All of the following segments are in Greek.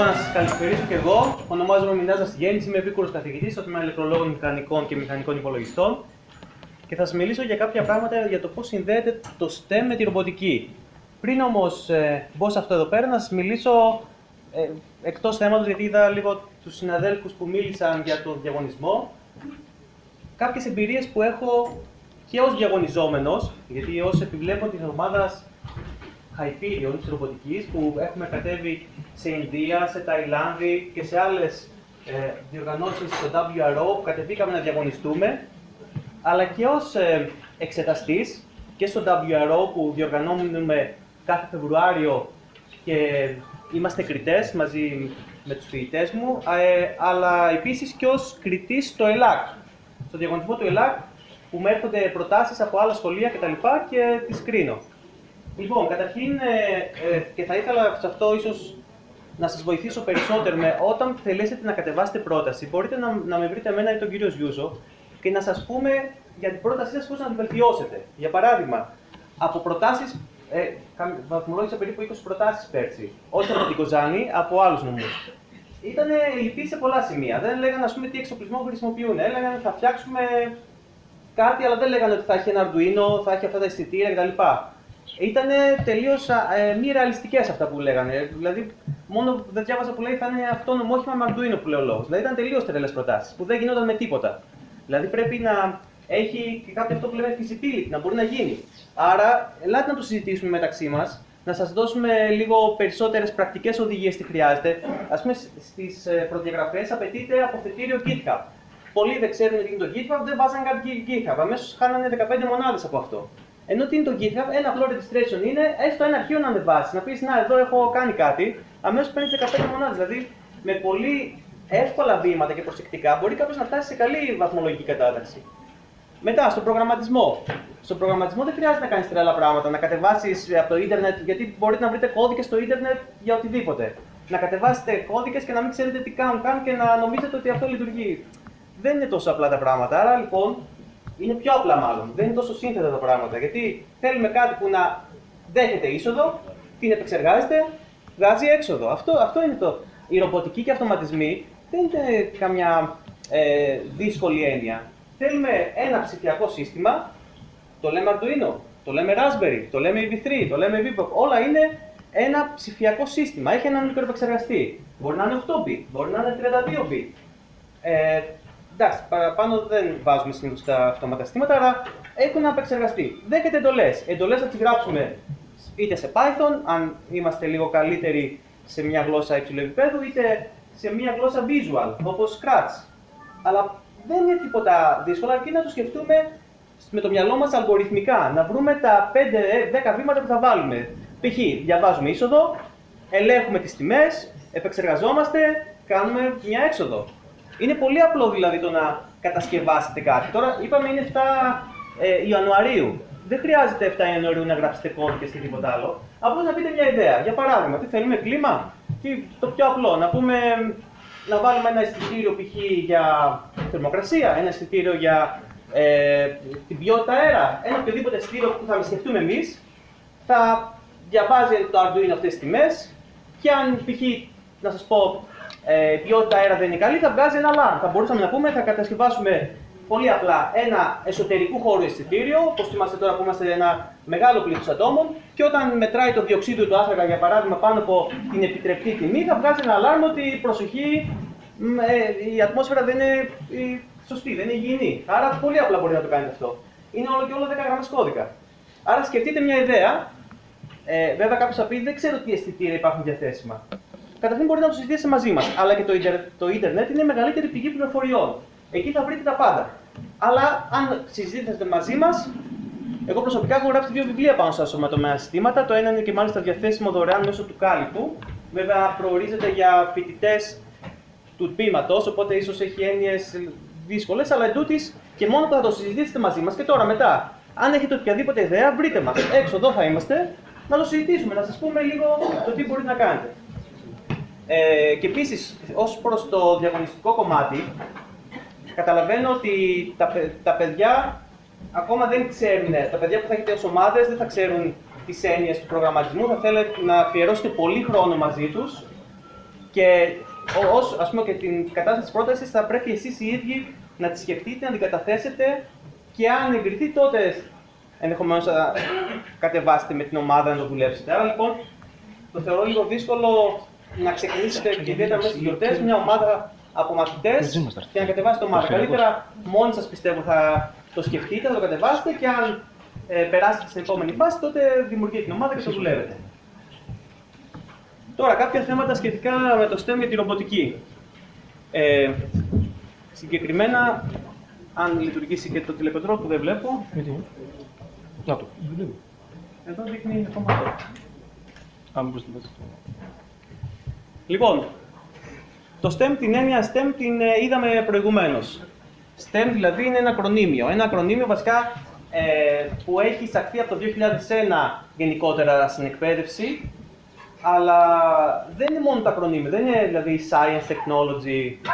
Λοιπόν, να σας καλησπερίσω και εγώ. Ονομάζομαι Μινάζα Γέννη, είμαι επίκουρος καθηγητής στο τμήμα ηλεκτρολόγων μηχανικών και μηχανικών υπολογιστών και θα σας μιλήσω για κάποια πράγματα για το πώς συνδέεται το STEM με τη ρομποτική. Πριν όμως ε, μπω σε αυτό εδώ πέρα, να σας μιλήσω ε, εκτός θέματος, γιατί είδα λίγο τους συναδέλφους που μίλησαν για τον διαγωνισμό. Κάποιες εμπειρίες που έχω και ως διαγωνιζόμενος, γιατί ως επιβλέπω της ομάδας Hyperion της ρομποτικής που έχουμε κατέβει σε Ινδία, σε Ταϊλάνδη και σε άλλες ε, διοργανώσεις στο WRO που κατεβήκαμε να διαγωνιστούμε, αλλά και ως ε, εξεταστής και στο WRO που διοργανώνουμε κάθε Φεβρουάριο και είμαστε κριτές μαζί με τους φοιτητές μου, ε, αλλά επίσης και ως κριτής στο ΕΛΑΚ, στο διαγωνισμό του ΕΛΑΚ που με έρχονται προτάσεις από άλλα σχολεία κτλ. και, και τις κρίνω. Λοιπόν, καταρχήν, ε, ε, και θα ήθελα σε αυτό ίσως να σας βοηθήσω περισσότερο με όταν θελήσετε να κατεβάσετε πρόταση, μπορείτε να, να με βρείτε εμένα ή τον κύριο Ζιούζο και να σας πούμε για την πρότασή σας πώς να την βελτιώσετε. Για παράδειγμα, από προτάσεις, ε, βαθμολόγησα περίπου 20 προτάσεις πέρσι, όχι από την Κοζάνη, από άλλους νομούς. Ήταν λυπή σε πολλά σημεία. Δεν λέγανε ας πούμε, τι εξοπλισμό χρησιμοποιούν. Έλεγαν θα φτιάξουμε κάτι, αλλά δεν λέγανε ότι θα έχει ένα Arduino, θα έχει αυτά τα αισθητήρια κτλ ήταν τελείως ε, μη ρεαλιστικές αυτά που λέγανε. Δηλαδή, μόνο δεν διάβαζα που λέει θα είναι αυτόνομο όχημα με Arduino που λέει ο λόγος. Δηλαδή, ήταν τελείως τρελές προτάσεις που δεν γινόταν με τίποτα. Δηλαδή, πρέπει να έχει και κάποιο αυτό που λέμε feasibility, να μπορεί να γίνει. Άρα, ελάτε να το συζητήσουμε μεταξύ μας, να σας δώσουμε λίγο περισσότερες πρακτικές οδηγίες τι χρειάζεται. Α πούμε, στις ε, προδιαγραφές απαιτείται αποθετήριο GitHub. Πολλοί δεν ξέρουν τι είναι το GitHub, δεν βάζαν κάτι GitHub. Αμέσως χάνανε 15 μονάδες από αυτό. Ενώ τι είναι το GitHub, ένα απλό registration είναι έστω ένα αρχείο να ανεβάσεις. Να πεις Να, εδώ έχω κάνει κάτι, αμέσως παίρνεις 15 μονάδες. Δηλαδή, με πολύ εύκολα βήματα και προσεκτικά μπορεί κάποιος να φτάσει σε καλή βαθμολογική κατάταξη. Μετά, στον προγραμματισμό. Στον προγραμματισμό δεν χρειάζεται να κάνεις τρελά πράγματα, να κατεβάσεις από το Ιντερνετ, γιατί μπορείτε να βρείτε κώδικες στο Ιντερνετ για οτιδήποτε. Να κατεβάσετε κώδικες και να μην ξέρετε τι κάνουν καν και να νομίζετε ότι αυτό λειτουργεί. Δεν είναι τόσο απλά τα πράγματα. Άρα λοιπόν είναι πιο απλά μάλλον. Δεν είναι τόσο σύνθετα τα πράγματα. Γιατί θέλουμε κάτι που να δέχεται είσοδο, την επεξεργάζεται, βγάζει έξοδο. Αυτό, αυτό είναι το. Οι ρομποτικοί και αυτοματισμοί δεν είναι καμιά ε, δύσκολη έννοια. Θέλουμε ένα ψηφιακό σύστημα, το λέμε Arduino, το λέμε Raspberry, το λέμε EV3, το λέμε VPOC, όλα είναι ένα ψηφιακό σύστημα. Έχει έναν μικροεπεξεργαστή. Μπορεί να είναι 8 bit, μπορεί να είναι 32 bit. Ε, εντάξει, παραπάνω δεν βάζουμε συνήθως τα αυτοματαστήματα, αλλά έχουν απεξεργαστεί. Δέχεται εντολές. Εντολές θα τις γράψουμε είτε σε Python, αν είμαστε λίγο καλύτεροι σε μια γλώσσα υψηλού επίπεδου, είτε σε μια γλώσσα visual, όπως Scratch. Αλλά δεν είναι τίποτα δύσκολο, αρκεί να το σκεφτούμε με το μυαλό μας αλγοριθμικά. Να βρούμε τα 5-10 βήματα που θα βάλουμε. Π.χ. διαβάζουμε είσοδο, ελέγχουμε τις τιμές, επεξεργαζόμαστε, κάνουμε μια έξοδο. Είναι πολύ απλό δηλαδή το να κατασκευάσετε κάτι. Τώρα είπαμε είναι 7 ε, Ιανουαρίου. Δεν χρειάζεται 7 Ιανουαρίου να γράψετε κώδικε και τίποτα άλλο. Απλώς να πείτε μια ιδέα. Για παράδειγμα, τι θέλουμε, κλίμα; Τι, το πιο απλό, να πούμε να βάλουμε ένα αισθητήριο π.χ. για θερμοκρασία, ένα αισθητήριο για ε, την ποιότητα αέρα, ένα οποιοδήποτε αισθητήριο που θα σκεφτούμε εμείς, θα διαβάζει το Arduino αυτές τις τιμές και αν π.χ. να σας πω ε, ποιότητα αέρα δεν είναι καλή, θα βγάζει ένα alarm. Θα μπορούσαμε να πούμε, θα κατασκευάσουμε πολύ απλά ένα εσωτερικού χώρου αισθητήριο, όπως είμαστε τώρα που είμαστε ένα μεγάλο πλήθος ατόμων, και όταν μετράει το διοξείδιο του άνθρακα, για παράδειγμα, πάνω από την επιτρεπτή τιμή, θα βγάζει ένα alarm ότι προσοχή, ε, η ατμόσφαιρα δεν είναι σωστή, δεν είναι υγιεινή. Άρα πολύ απλά μπορεί να το κάνετε αυτό. Είναι όλο και όλο 10 γραμμές κώδικα. Άρα σκεφτείτε μια ιδέα. Ε, βέβαια, κάποιος θα πει: Δεν ξέρω τι αισθητήρια υπάρχουν διαθέσιμα καταρχήν μπορείτε να το συζητήσετε μαζί μας. Αλλά και το, το ίντερνετ είναι η μεγαλύτερη πηγή πληροφοριών. Εκεί θα βρείτε τα πάντα. Αλλά αν συζητήσετε μαζί μας, εγώ προσωπικά έχω γράψει δύο βιβλία πάνω στα σωματωμένα συστήματα. Το ένα είναι και μάλιστα διαθέσιμο δωρεάν μέσω του κάλυπου. Βέβαια, προορίζεται για φοιτητές του τμήματος, οπότε ίσως έχει έννοιες δύσκολες, αλλά εντούτοι και μόνο που θα το συζητήσετε μαζί μας και τώρα μετά. Αν έχετε οποιαδήποτε ιδέα, βρείτε μας. Έξω εδώ θα είμαστε να το συζητήσουμε, να σας πούμε λίγο το τι μπορείτε να κάνετε. Ε, και επίσης, ως προς το διαγωνιστικό κομμάτι, καταλαβαίνω ότι τα, τα παιδιά ακόμα δεν ξέρουν, τα παιδιά που θα έχετε ως ομάδες δεν θα ξέρουν τις έννοιες του προγραμματισμού, θα θέλετε να αφιερώσετε πολύ χρόνο μαζί τους Και ως, ας πούμε, και την κατάσταση της πρότασης θα πρέπει εσείς οι ίδιοι να τη σκεφτείτε, να την καταθέσετε και αν εγκριθεί τότε ενδεχομένως θα κατεβάσετε με την ομάδα να το δουλέψετε. Άρα λοιπόν το θεωρώ λίγο δύσκολο να ξεκινήσετε και ιδιαίτερα μέσα στις γιορτές μια ομάδα από μαθητές και να κατεβάσετε ομάδα. Καλύτερα μόνοι σας πιστεύω θα το σκεφτείτε, θα το κατεβάσετε και αν ε, περάσετε στην επόμενη φάση, τότε δημιουργείτε την ομάδα και το δουλεύετε. Τώρα, κάποια θέματα σχετικά με το STEM για τη ρομποτική. Ε, συγκεκριμένα, αν λειτουργήσει και το τηλεκοντρόλ που δεν βλέπω. Να το. Εδώ δείχνει ακόμα αυτό. Αν μπορείς να Λοιπόν, το STEM, την έννοια STEM την ε, είδαμε προηγουμένως. STEM δηλαδή είναι ένα ακρονίμιο. Ένα ακρονίμιο βασικά ε, που έχει εισαχθεί από το 2001 γενικότερα στην εκπαίδευση, αλλά δεν είναι μόνο τα ακρονίμια, δεν είναι δηλαδή science, technology,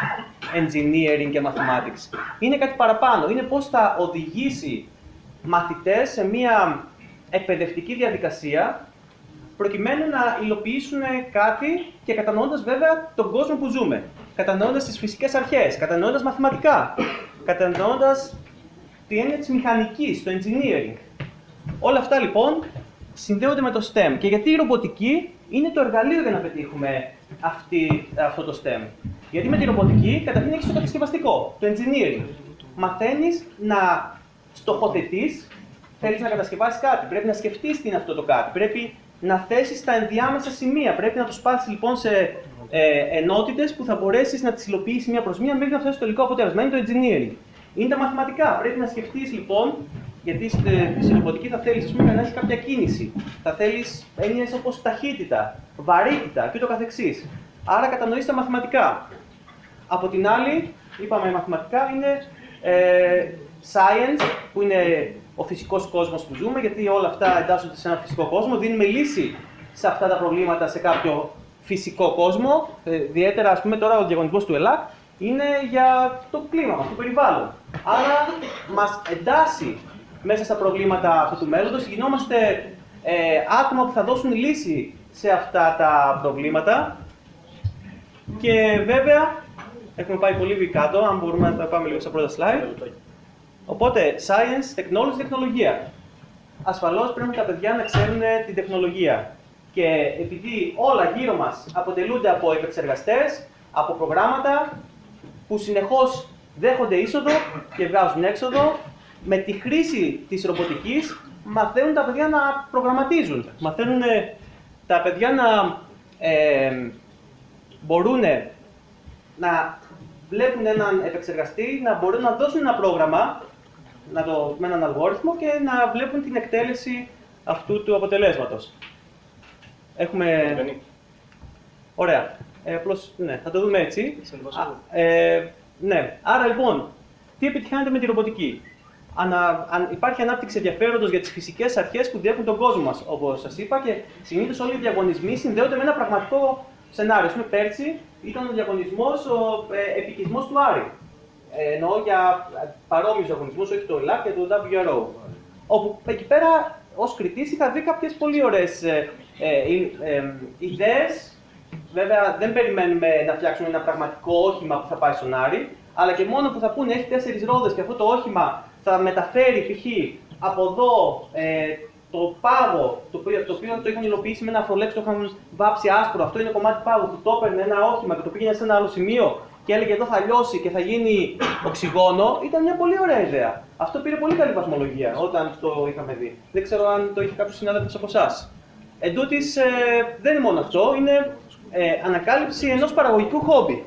engineering και mathematics. Είναι κάτι παραπάνω, είναι πώς θα οδηγήσει μαθητές σε μια εκπαιδευτική διαδικασία προκειμένου να υλοποιήσουν κάτι και κατανοώντας βέβαια τον κόσμο που ζούμε. Κατανοώντας τις φυσικές αρχές, κατανοώντας μαθηματικά, κατανοώντας τη έννοια της μηχανικής, το engineering. Όλα αυτά λοιπόν συνδέονται με το STEM. Και γιατί η ρομποτική είναι το εργαλείο για να πετύχουμε αυτή, αυτό το STEM. Γιατί με τη ρομποτική καταρχήν έχεις το κατασκευαστικό, το engineering. Μαθαίνεις να στοχοθετείς, θέλεις να κατασκευάσεις κάτι. Πρέπει να σκεφτείς τι είναι αυτό το κάτι. Πρέπει να θέσεις τα ενδιάμεσα σημεία. Πρέπει να το σπάσεις λοιπόν σε ε, ενότητες που θα μπορέσεις να τις υλοποιήσεις μία προς μία μέχρι να φτάσει στο τελικό αποτέλεσμα. Είναι το engineering. Είναι τα μαθηματικά. Πρέπει να σκεφτείς λοιπόν, γιατί στην ρομποτική θα θέλεις να έχεις κάποια κίνηση. Θα θέλεις έννοιες όπως ταχύτητα, βαρύτητα κ.ο.κ. Άρα κατανοείς τα μαθηματικά. Από την άλλη, είπαμε μαθηματικά είναι ε, science, που είναι ο φυσικός κόσμος που ζούμε, γιατί όλα αυτά εντάσσονται σε ένα φυσικό κόσμο, δίνουμε λύση σε αυτά τα προβλήματα σε κάποιο φυσικό κόσμο. Ε, ιδιαίτερα, ας πούμε, τώρα ο διαγωνισμός του ΕΛΑΚ είναι για το κλίμα μας, το περιβάλλον. Άρα μας εντάσσει μέσα στα προβλήματα αυτού του μέλλοντος, γινόμαστε ε, άτομα που θα δώσουν λύση σε αυτά τα προβλήματα και βέβαια έχουμε πάει πολύ κάτω, αν μπορούμε να πάμε λίγο στα πρώτα slide. Οπότε, science, technology, τεχνολογία. Ασφαλώς πρέπει τα παιδιά να ξέρουν την τεχνολογία. Και επειδή όλα γύρω μας αποτελούνται από επεξεργαστές, από προγράμματα που συνεχώς δέχονται είσοδο και βγάζουν έξοδο, με τη χρήση της ρομποτικής μαθαίνουν τα παιδιά να προγραμματίζουν. Μαθαίνουν τα παιδιά να ε, μπορούν να βλέπουν έναν επεξεργαστή, να μπορούν να δώσουν ένα πρόγραμμα να το, με έναν αλγόριθμο και να βλέπουν την εκτέλεση αυτού του αποτελέσματος. Έχουμε... Ωραία. Ε, απλώς, ναι, θα το δούμε έτσι. Α, ε, ναι. Άρα λοιπόν, τι επιτυχάνεται με τη ρομποτική; Ανα, αν υπάρχει ανάπτυξη ενδιαφέροντος για τις φυσικές αρχές που διέχουν τον κόσμο μας, όπως σας είπα, και συνήθως όλοι οι διαγωνισμοί συνδέονται με ένα πραγματικό σενάριο. Α πέρσι ήταν ο διαγωνισμός ο ε, επικισμός του Άρη. Ε, εννοώ για παρόμοιους διαγωνισμούς, όχι το ΕΛΑΚ και το WRO. Όπου εκεί πέρα ως κριτής είχα δει κάποιες πολύ ωραίες ε, ε, ε, ιδέες. Βέβαια, δεν περιμένουμε να φτιάξουμε ένα πραγματικό όχημα που θα πάει στον Άρη, αλλά και μόνο που θα πούνε έχει τέσσερις ρόδες και αυτό το όχημα θα μεταφέρει π.χ. από εδώ ε, το πάγο, το οποίο, το οποίο το έχουν υλοποιήσει με ένα αφρολέξ, το είχαν βάψει άσπρο. Αυτό είναι κομμάτι πάγου που το έπαιρνε ένα όχημα και το πήγαινε σε ένα άλλο σημείο και έλεγε εδώ θα λιώσει και θα γίνει οξυγόνο, ήταν μια πολύ ωραία ιδέα. Αυτό πήρε πολύ καλή βαθμολογία όταν το είχαμε δει. Δεν ξέρω αν το είχε κάποιος συνάδελφος από εσάς. Εν τούτης, ε, δεν είναι μόνο αυτό, είναι ε, ανακάλυψη ενός παραγωγικού χόμπι.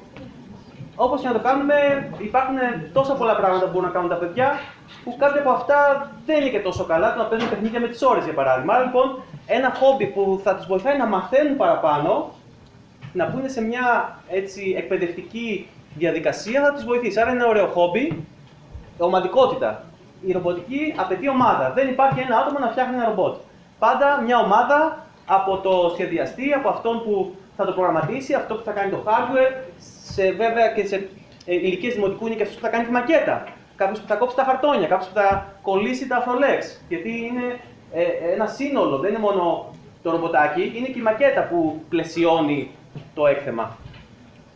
Όπως και να το κάνουμε, υπάρχουν τόσα πολλά πράγματα που μπορούν να κάνουν τα παιδιά, που κάποια από αυτά δεν είναι και τόσο καλά, το να παίζουν παιχνίδια με τις ώρες για παράδειγμα. Άρα λοιπόν, ένα χόμπι που θα τους βοηθάει να μαθαίνουν παραπάνω, να μπουν σε μια έτσι, εκπαιδευτική διαδικασία, θα τους βοηθήσει. Άρα είναι ένα ωραίο χόμπι. Ομαδικότητα. Η ρομποτική απαιτεί ομάδα. Δεν υπάρχει ένα άτομο να φτιάχνει ένα ρομπότ. Πάντα μια ομάδα από το σχεδιαστή, από αυτόν που θα το προγραμματίσει, αυτό που θα κάνει το hardware, σε, βέβαια και σε ε, ηλικίες δημοτικού είναι και αυτός που θα κάνει τη μακέτα. Κάποιος που θα κόψει τα χαρτόνια, κάποιος που θα κολλήσει τα αφρολέξ. Γιατί είναι ε, ένα σύνολο, δεν είναι μόνο το ρομποτάκι, είναι και η μακέτα που πλαισιώνει το έκθεμα.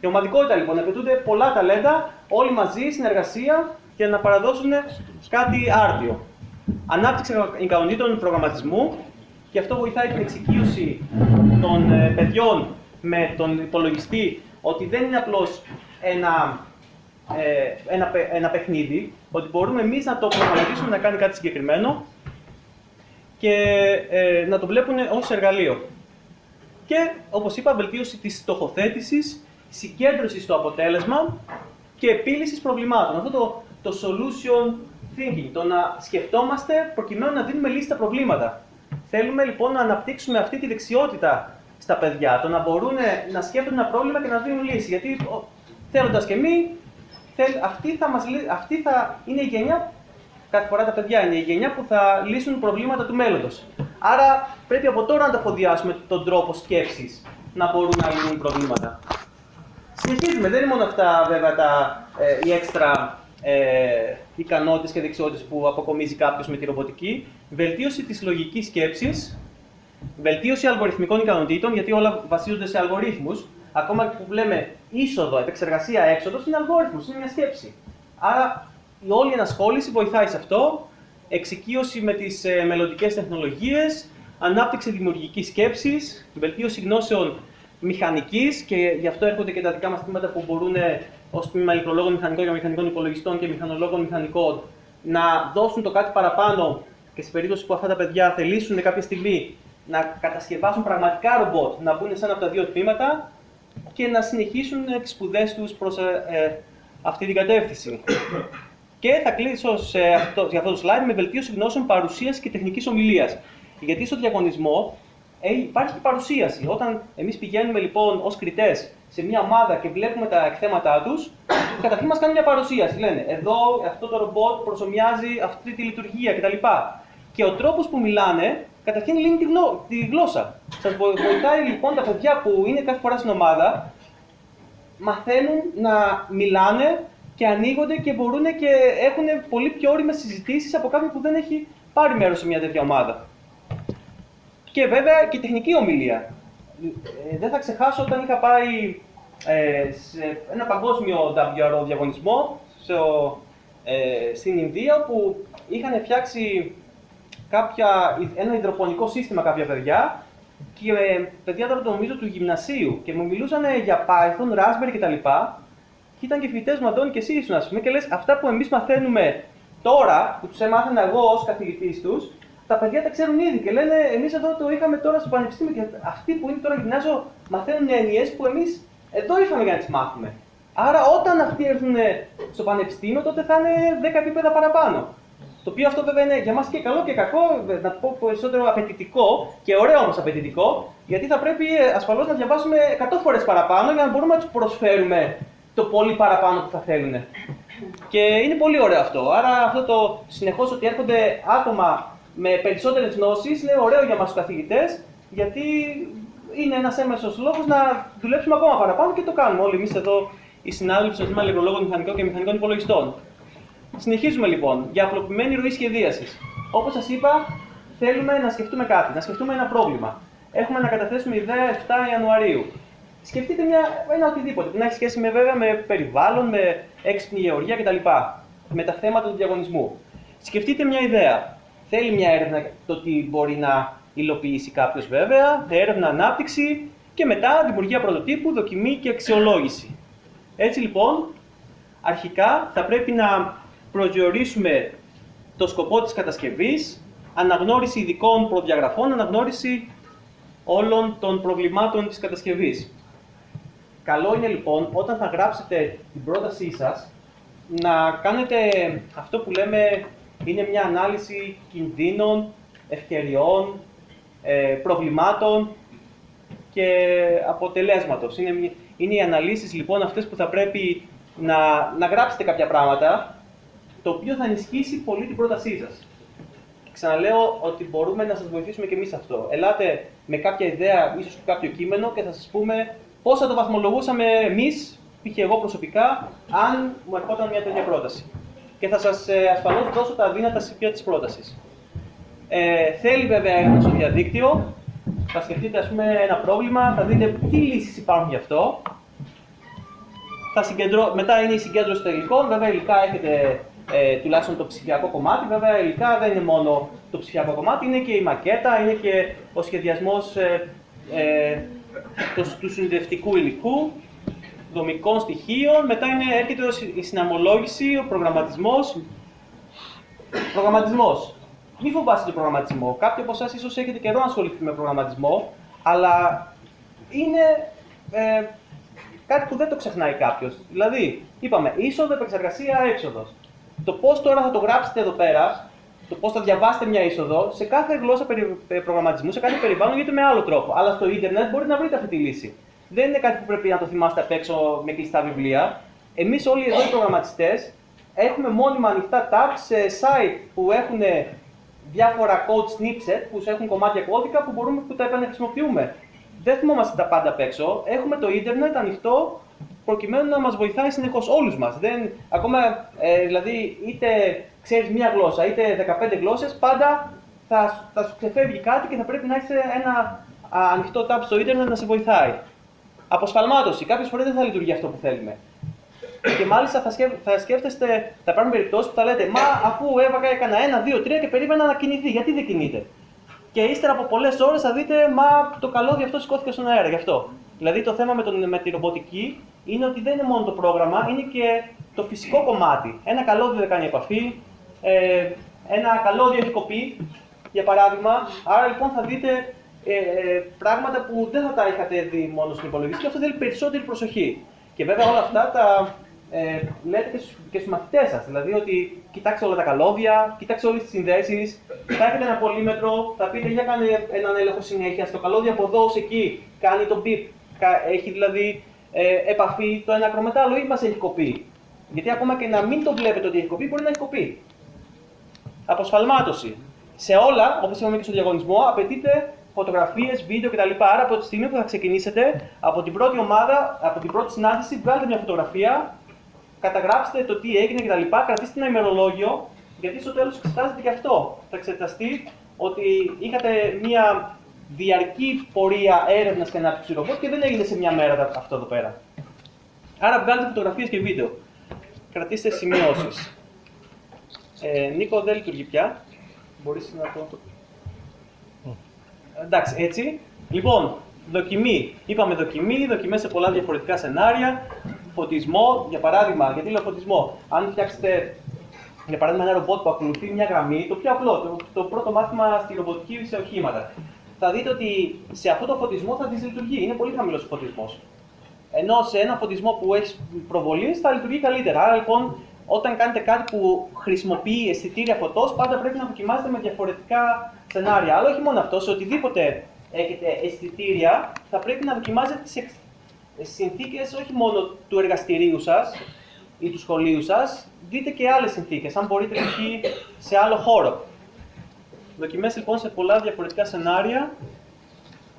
Η ομαδικότητα λοιπόν, απαιτούνται πολλά ταλέντα, όλοι μαζί, συνεργασία για να παραδώσουν κάτι άρτιο. Ανάπτυξη ικανοτήτων προγραμματισμού και αυτό βοηθάει την εξοικείωση των ε, παιδιών με τον υπολογιστή ότι δεν είναι απλώς ένα, ε, ένα, ένα παιχνίδι, ότι μπορούμε εμείς να το προγραμματίσουμε να κάνει κάτι συγκεκριμένο και ε, να το βλέπουν ως εργαλείο. Και, όπως είπα, βελτίωση της στοχοθέτησης, συγκέντρωση στο αποτέλεσμα και επίλυσης προβλημάτων. Αυτό το, το solution thinking, το να σκεφτόμαστε προκειμένου να δίνουμε λύση στα προβλήματα. Θέλουμε λοιπόν να αναπτύξουμε αυτή τη δεξιότητα στα παιδιά, το να μπορούν να σκέφτονται ένα πρόβλημα και να δίνουν λύση. Γιατί θέλοντας και εμείς, αυτή, θα μας, αυτή θα είναι η γενιά, κάθε φορά τα παιδιά είναι η γενιά που θα λύσουν προβλήματα του μέλλοντος. Άρα πρέπει από τώρα να τα φοδιάσουμε τον τρόπο σκέψης να μπορούν να λύνουν προβλήματα. Συνεχίζουμε, δεν είναι μόνο αυτά βέβαια τα, ε, οι έξτρα ε, ικανότητες και δεξιότητες που αποκομίζει κάποιος με τη ρομποτική. Βελτίωση της λογικής σκέψης, βελτίωση αλγοριθμικών ικανοτήτων, γιατί όλα βασίζονται σε αλγορίθμους. Ακόμα και που λέμε είσοδο, επεξεργασία, έξοδος, είναι αλγόριθμος, είναι μια σκέψη. Άρα η όλη ενασχόληση βοηθάει σε αυτό. Εξοικείωση με τις ε, μελλοντικές τεχνολογίες, ανάπτυξη δημιουργικής σκέψης, βελτίωση γνώσεων μηχανικής και γι' αυτό έρχονται και τα δικά μας τμήματα που μπορούν ως τμήμα ηλεκτρολόγων μηχανικών και μηχανικών υπολογιστών και μηχανολόγων μηχανικών να δώσουν το κάτι παραπάνω και σε περίπτωση που αυτά τα παιδιά θελήσουν κάποια στιγμή να κατασκευάσουν πραγματικά ρομπότ, να μπουν σε ένα από τα δύο τμήματα και να συνεχίσουν τις σπουδές τους προς ε, ε, αυτή την κατεύθυνση. Και θα κλείσω σε αυτό, για αυτό το slide με βελτίωση γνώσεων παρουσίας και τεχνικής ομιλίας. Γιατί στο διαγωνισμό ε, υπάρχει παρουσίαση. Όταν εμείς πηγαίνουμε λοιπόν ως κριτές σε μια ομάδα και βλέπουμε τα εκθέματά τους, καταρχήν μας κάνουν μια παρουσίαση. Λένε εδώ αυτό το ρομπότ προσωμιάζει αυτή τη λειτουργία κτλ. Και ο τρόπος που μιλάνε, καταρχήν λύνει τη, γλώ, τη γλώσσα. Σας βοηθάει λοιπόν τα παιδιά που είναι κάθε φορά στην ομάδα, μαθαίνουν να μιλάνε και ανοίγονται και μπορούν και έχουν πολύ πιο όριμες συζητήσεις από κάποιον που δεν έχει πάρει μέρος σε μια τέτοια ομάδα. Και βέβαια και τεχνική ομιλία. Ε, δεν θα ξεχάσω όταν είχα πάει ε, σε ένα παγκόσμιο WRO διαγωνισμό στο, ε, στην Ινδία που είχαν φτιάξει κάποια, ένα υδροπονικό σύστημα κάποια παιδιά και ε, παιδιά τώρα το νομίζω του γυμνασίου και μου μιλούσαν για Python, Raspberry κτλ. Και ήταν και φοιτητές μου, Αντώνη, και εσύ ήσουν, ας πούμε, και λες αυτά που εμείς μαθαίνουμε τώρα, που τους έμαθαινα εγώ ως καθηγητής τους, τα παιδιά τα ξέρουν ήδη και λένε εμείς εδώ το είχαμε τώρα στο πανεπιστήμιο και αυτοί που είναι τώρα γυμνάσιο μαθαίνουν έννοιες που εμείς εδώ ήρθαμε για να τις μάθουμε. Άρα όταν αυτοί έρθουν στο πανεπιστήμιο τότε θα είναι 10 επίπεδα παραπάνω. Το οποίο αυτό βέβαια είναι για μας και καλό και κακό, να το πω περισσότερο απαιτητικό και ωραίο όμως απαιτητικό, γιατί θα πρέπει ε, ασφαλώς να διαβάσουμε 100 φορές παραπάνω για να μπορούμε να τους προσφέρουμε το πολύ παραπάνω που θα θέλουν. Και είναι πολύ ωραίο αυτό. Άρα αυτό το συνεχώς ότι έρχονται άτομα με περισσότερες γνώσεις είναι ωραίο για μας τους καθηγητές, γιατί είναι ένας έμεσος λόγος να δουλέψουμε ακόμα παραπάνω και το κάνουμε όλοι εμείς εδώ οι συνάδελφοι στο Τμήμα Ηλεκτρολόγων Μηχανικών και Μηχανικών Υπολογιστών. Συνεχίζουμε λοιπόν για απλοποιημένη ροή σχεδίασης. Όπως σας είπα, θέλουμε να σκεφτούμε κάτι, να σκεφτούμε ένα πρόβλημα. Έχουμε να καταθέσουμε ιδέα 7 Ιανουαρίου. Σκεφτείτε μια, ένα οτιδήποτε που να έχει σχέση με, βέβαια, με περιβάλλον, με έξυπνη γεωργία κτλ. Με τα θέματα του διαγωνισμού. Σκεφτείτε μια ιδέα. Θέλει μια έρευνα το τι μπορεί να υλοποιήσει κάποιος βέβαια, έρευνα, ανάπτυξη και μετά δημιουργία πρωτοτύπου, δοκιμή και αξιολόγηση. Έτσι λοιπόν, αρχικά θα πρέπει να προσδιορίσουμε το σκοπό της κατασκευής, αναγνώριση ειδικών προδιαγραφών, αναγνώριση όλων των προβλημάτων της κατασκευής. Καλό είναι λοιπόν όταν θα γράψετε την πρότασή σας να κάνετε αυτό που λέμε είναι μια ανάλυση κινδύνων, ευκαιριών, ε, προβλημάτων και αποτελέσματος. Είναι, είναι οι αναλύσεις λοιπόν αυτές που θα πρέπει να, να γράψετε κάποια πράγματα, το οποίο θα ενισχύσει πολύ την πρότασή σας. Ξαναλέω ότι μπορούμε να σας βοηθήσουμε και εμείς αυτό. Ελάτε με κάποια ιδέα, ίσως και κάποιο κείμενο και θα σας πούμε πώς θα το βαθμολογούσαμε εμείς, π.χ. εγώ προσωπικά, αν μου ερχόταν μια τέτοια πρόταση και θα σας ε, ασφαλώς δώσω τα δύνατα σημεία της πρότασης. Ε, θέλει βέβαια έρευνα στο διαδίκτυο, θα σκεφτείτε ας πούμε ένα πρόβλημα, θα δείτε τι λύσεις υπάρχουν γι' αυτό θα συγκεντρώ... μετά είναι η συγκέντρωση των υλικών. Βέβαια, υλικά έχετε ε, τουλάχιστον το ψηφιακό κομμάτι. Βέβαια, υλικά δεν είναι μόνο το ψηφιακό κομμάτι, είναι και η μακέτα, είναι και ο σχεδιασμός ε, ε, του, του συνδευτικού υλικού, δομικών στοιχείων. Μετά είναι, έρχεται η συναμολόγηση, ο προγραμματισμός. Προγραμματισμός. Μη φοβάστε τον προγραμματισμό. Κάποιοι από εσάς ίσως έχετε καιρό να ασχοληθεί με προγραμματισμό, αλλά είναι ε, κάτι που δεν το ξεχνάει κάποιος. Δηλαδή, είπαμε είσοδο, επεξεργασία, έξοδος. Το πώς τώρα θα το γράψετε εδώ πέρα, το πώς θα διαβάσετε μια είσοδο, σε κάθε γλώσσα ε, προγραμματισμού, σε κάθε περιβάλλον γίνεται με άλλο τρόπο. Αλλά στο ίντερνετ μπορείτε να βρείτε αυτή τη λύση. Δεν είναι κάτι που πρέπει να το θυμάστε απ' έξω με κλειστά βιβλία. Εμείς όλοι εδώ οι προγραμματιστές έχουμε μόνιμα ανοιχτά tabs σε site που έχουν διάφορα code snippet που έχουν κομμάτια κώδικα που, μπορούμε, που τα επαναχρησιμοποιούμε. Δεν θυμόμαστε τα πάντα απ' έξω. Έχουμε το ίντερνετ ανοιχτό προκειμένου να μας βοηθάει συνεχώς όλους μας. Ακόμα, ε, δηλαδή, είτε ξέρεις μία γλώσσα είτε 15 γλώσσες, πάντα θα, θα σου ξεφεύγει κάτι και θα πρέπει να έχεις ένα α, ανοιχτό tab στο ίντερνετ να σε βοηθάει. Αποσφαλμάτωση. Κάποιες φορές δεν θα λειτουργεί αυτό που θέλουμε. Και μάλιστα θα, σκέφ, θα σκέφτεστε, θα υπάρχουν περιπτώσεις που θα λέτε Μα αφού έβαγα, έκανα ένα, δύο, τρία και περίμενα να κινηθεί, γιατί δεν κινείται; Και ύστερα από πολλές ώρες θα δείτε Μα το καλώδιο αυτό σηκώθηκε στον αέρα, γι' αυτό. Δηλαδή το θέμα με, τον, με τη ρομποτική είναι ότι δεν είναι μόνο το πρόγραμμα, είναι και το φυσικό κομμάτι. Ένα καλώδιο δεν κάνει επαφή, ε, ένα καλώδιο έχει κοπεί, για παράδειγμα. Άρα λοιπόν θα δείτε ε, ε, πράγματα που δεν θα τα είχατε δει μόνο στην υπολογιστή και αυτό θέλει περισσότερη προσοχή. Και βέβαια όλα αυτά τα ε, λέτε και στους, και στους μαθητές σας. Δηλαδή ότι κοιτάξτε όλα τα καλώδια, κοιτάξτε όλες τις συνδέσεις, θα έχετε ένα πολύμετρο, θα πείτε για κάνει έναν έλεγχο συνέχεια. Στο καλώδιο από εδώ ως εκεί κάνει το beep, έχει δηλαδή ε, επαφή το ένα ακρομετάλλο ή μας έχει κοπεί. Γιατί ακόμα και να μην το βλέπετε ότι έχει κοπεί, μπορεί να έχει κοπεί. Αποσφαλμάτωση. Σε όλα, όπως είπαμε και στο διαγωνισμό, απαιτείται φωτογραφίες, βίντεο κτλ. Άρα από τη στιγμή που θα ξεκινήσετε, από την πρώτη ομάδα, από την πρώτη συνάντηση, βγάλετε μια φωτογραφία, καταγράψτε το τι έγινε κτλ. Κρατήστε ένα ημερολόγιο, γιατί στο τέλος εξετάζεται και αυτό. Θα εξεταστεί ότι είχατε μια διαρκή πορεία έρευνας και ανάπτυξης ρομπότ και δεν έγινε σε μια μέρα αυτό εδώ πέρα. Άρα βγάλετε φωτογραφίες και βίντεο. Κρατήστε σημειώσεις. Ε, Νίκο δεν λειτουργεί πια. Μπορείς να το... Εντάξει, έτσι. Λοιπόν, δοκιμή. Είπαμε δοκιμή, δοκιμές σε πολλά διαφορετικά σενάρια. Φωτισμό, για παράδειγμα, γιατί λέω φωτισμό; Αν φτιάξετε, για παράδειγμα, ένα ρομπότ που ακολουθεί μια γραμμή, το πιο απλό, το, το πρώτο μάθημα στη ρομποτική σε οχήματα. Θα δείτε ότι σε αυτό το φωτισμό θα δυσλειτουργεί. Είναι πολύ χαμηλός ο φωτισμός. Ενώ σε ένα φωτισμό που έχει προβολή θα λειτουργεί καλύτερα. Άρα λοιπόν όταν κάνετε κάτι που χρησιμοποιεί αισθητήρια φωτός, πάντα πρέπει να δοκιμάσετε με διαφορετικά σενάρια. Αλλά όχι μόνο αυτό, σε οτιδήποτε έχετε αισθητήρια, θα πρέπει να δοκιμάζετε τι συνθήκες όχι μόνο του εργαστηρίου σας ή του σχολείου σας, δείτε και άλλες συνθήκες, αν μπορείτε π.χ. σε άλλο χώρο. Δοκιμές λοιπόν σε πολλά διαφορετικά σενάρια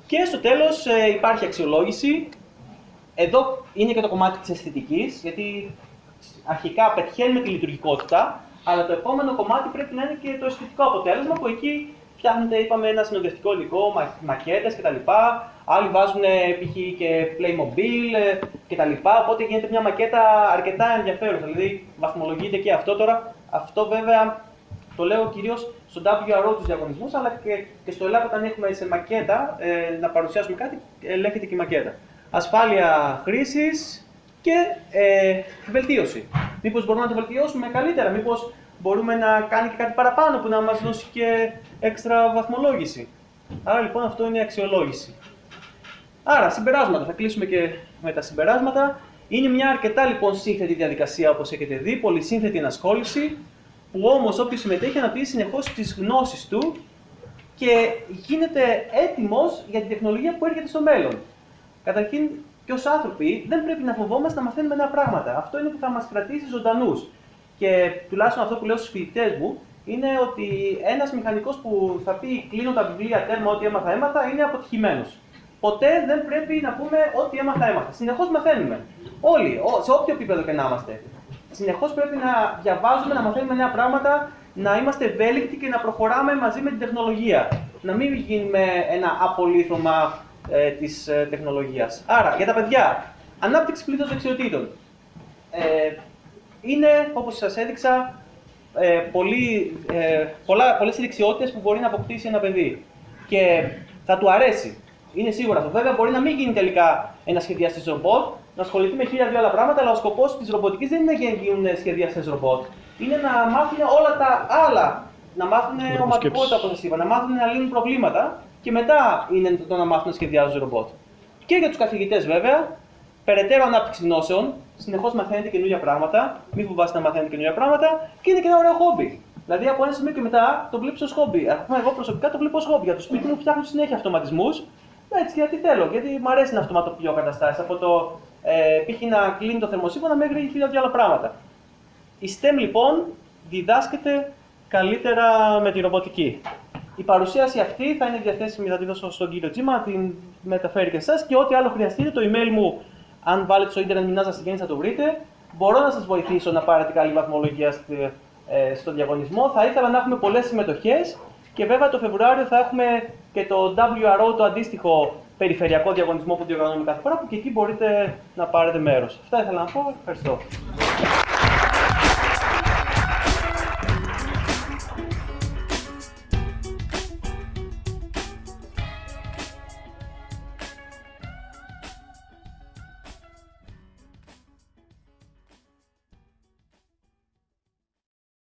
και στο τέλος ε, υπάρχει αξιολόγηση. Εδώ είναι και το κομμάτι της αισθητικής, γιατί αρχικά πετυχαίνουμε τη λειτουργικότητα, αλλά το επόμενο κομμάτι πρέπει να είναι και το αισθητικό αποτέλεσμα που εκεί φτιάχνετε, είπαμε, ένα συνοδευτικό υλικό, μακέτες κτλ. Άλλοι βάζουν π.χ. και Playmobil ε, κτλ. Οπότε γίνεται μια μακέτα αρκετά ενδιαφέρουσα. Δηλαδή βαθμολογείται και αυτό τώρα. Αυτό βέβαια το λέω κυρίως στον WRO τους διαγωνισμούς, αλλά και, και στο Ελλάδα όταν έχουμε σε μακέτα ε, να παρουσιάσουμε κάτι, ελέγχεται και η μακέτα. Ασφάλεια χρήσης, και ε, βελτίωση. Μήπως μπορούμε να το βελτιώσουμε καλύτερα, μήπως μπορούμε να κάνει και κάτι παραπάνω που να μας δώσει και έξτρα βαθμολόγηση. Άρα λοιπόν αυτό είναι η αξιολόγηση. Άρα, συμπεράσματα. Θα κλείσουμε και με τα συμπεράσματα. Είναι μια αρκετά λοιπόν σύνθετη διαδικασία όπως έχετε δει, πολύ σύνθετη ενασχόληση, που όμως όποιος συμμετέχει αναπτύσσει συνεχώς τις γνώσεις του και γίνεται έτοιμος για την τεχνολογία που έρχεται στο μέλλον. Καταρχήν, και ως άνθρωποι δεν πρέπει να φοβόμαστε να μαθαίνουμε νέα πράγματα. Αυτό είναι που θα μας κρατήσει ζωντανούς. Και τουλάχιστον αυτό που λέω στους φοιτητές μου είναι ότι ένας μηχανικός που θα πει κλείνω τα βιβλία τέρμα, ό,τι έμαθα, έμαθα, είναι αποτυχημένος. Ποτέ δεν πρέπει να πούμε ό,τι έμαθα, έμαθα. Συνεχώς μαθαίνουμε. Όλοι, σε όποιο επίπεδο και να είμαστε. Συνεχώς πρέπει να διαβάζουμε, να μαθαίνουμε νέα πράγματα, να είμαστε ευέλικτοι και να προχωράμε μαζί με την τεχνολογία. Να μην γίνουμε ένα απολύθωμα ε, της ε, τεχνολογίας. Άρα, για τα παιδιά, ανάπτυξη πλήθο δεξιοτήτων. ε, είναι, όπως σας έδειξα, ε, πολύ, ε, πολλά, πολλές δεξιότητες που μπορεί να αποκτήσει ένα παιδί. Και θα του αρέσει. Είναι σίγουρο αυτό. Βέβαια, μπορεί να μην γίνει τελικά ένα σχεδιαστής ρομπότ, να ασχοληθεί με χίλια δύο άλλα πράγματα, αλλά ο σκοπός της ρομποτικής δεν είναι να γίνουν σχεδιαστές ρομπότ. Είναι να μάθουν όλα τα άλλα. Να μάθουν ομαδικότητα, όπως σας είπα, να μάθουν να λύνουν προβλήματα και μετά είναι το να μάθουν να σχεδιάζουν ρομπότ. Και για τους καθηγητές, βέβαια, περαιτέρω ανάπτυξη γνώσεων, συνεχώς μαθαίνετε καινούργια πράγματα, μην φοβάστε να μαθαίνετε καινούργια πράγματα και είναι και ένα ωραίο χόμπι. Δηλαδή από ένα σημείο και μετά το βλέπεις ως χόμπι. Ακόμα εγώ προσωπικά το βλέπω ως χόμπι. Για το σπίτι μου φτιάχνω συνέχεια αυτοματισμούς. Έτσι, γιατί θέλω, γιατί μου αρέσει να αυτοματοποιώ καταστάσεις. Από το ε, π.χ. να κλείνει το θερμοσύμφωνα μέχρι χίλια δυο άλλα πράγματα. Η STEM λοιπόν διδάσκεται καλύτερα με τη ρομποτική. Η παρουσίαση αυτή θα είναι διαθέσιμη, θα τη δώσω στον κύριο Τζίμα, την μεταφέρει και εσάς και ό,τι άλλο χρειαστείτε, το email μου, αν βάλετε στο ίντερνετ Μινάζα Συγγέννη θα το βρείτε. Μπορώ να σας βοηθήσω να πάρετε καλή βαθμολογία ε, στο διαγωνισμό. Θα ήθελα να έχουμε πολλές συμμετοχές και βέβαια το Φεβρουάριο θα έχουμε και το WRO, το αντίστοιχο περιφερειακό διαγωνισμό που διοργανώνουμε κάθε φορά, που και εκεί μπορείτε να πάρετε μέρος. Αυτά ήθελα να πω. Ευχαριστώ.